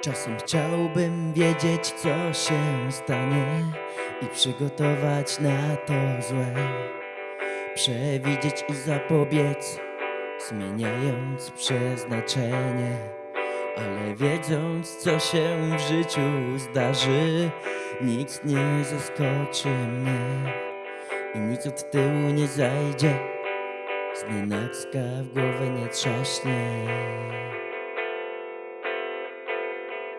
Czasem chciałbym wiedzieć, co się stanie i przygotować na to złe. Przewidzieć i zapobiec, zmieniając przeznaczenie. Ale wiedząc, co się w życiu zdarzy, nikt nie zaskoczy mnie i nic od tyłu nie zajdzie. Znienacka w głowę nie trzaśnie.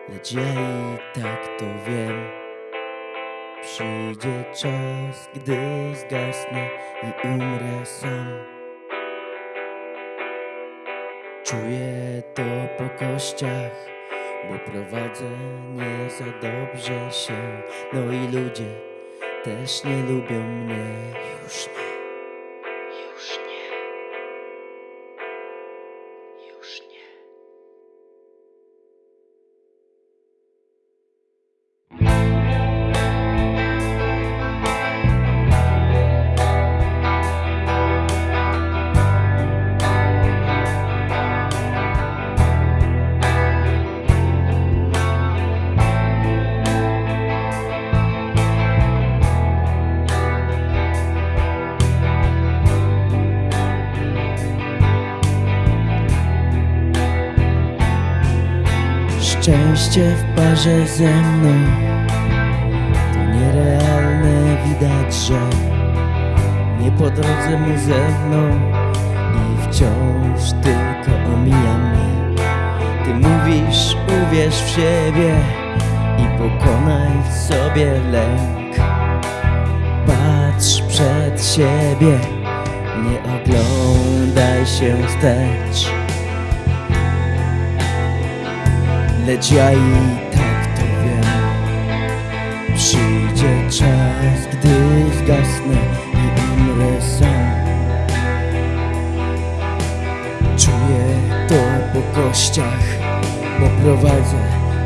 Lecz ja i tak to wiem. Przyjdzie czas, gdy zgasnę i umrę sam. Czuję to po kościach Bo prowadzę nie za dobrze się. No i ludzie też nie lubią mnie. Już nie. Już nie. Już nie Szczęście w parze ze mną. To nierealne widać, że Nie po drodze mu ze mną. I wciąż tylko omija mnie. Ty mówisz uwierz w siebie I pokonaj w sobie lęk. Patrz przed siebie Nie oglądaj się wstecz Lecz ja i tak to wiem. Przyjdzie czas, gdy zgasnę i umrę sam. Czuję to po kościach, bo prowadzę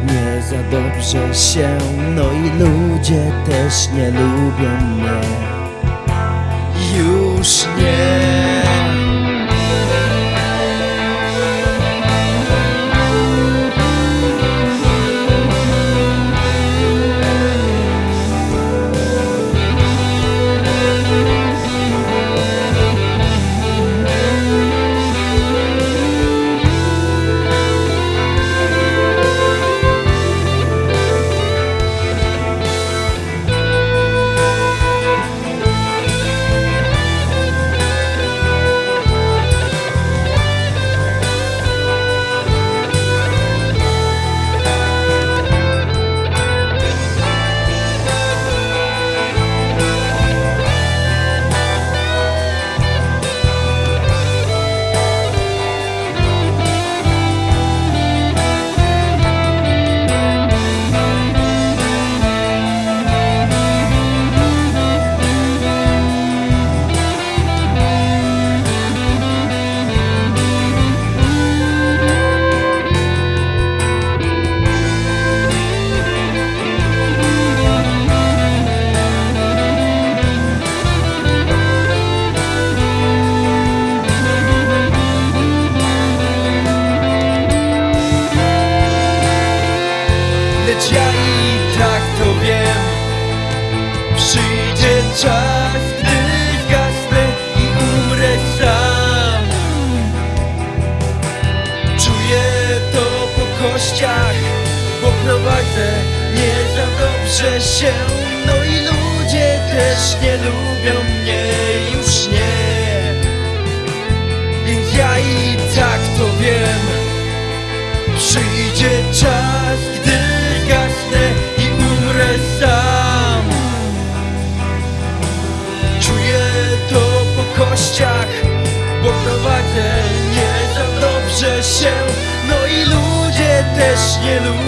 nie za dobrze się. No i ludzie też nie lubią mnie. Już nie dobrze się No i ludzie też nie lubią mnie Już nie. Więc ja i tak to wiem. Przyjdzie czas, gdy zgasnę i umrę sam. Czuję to po kościach, bo prowadzę nie za dobrze się. No i ludzie też nie lubią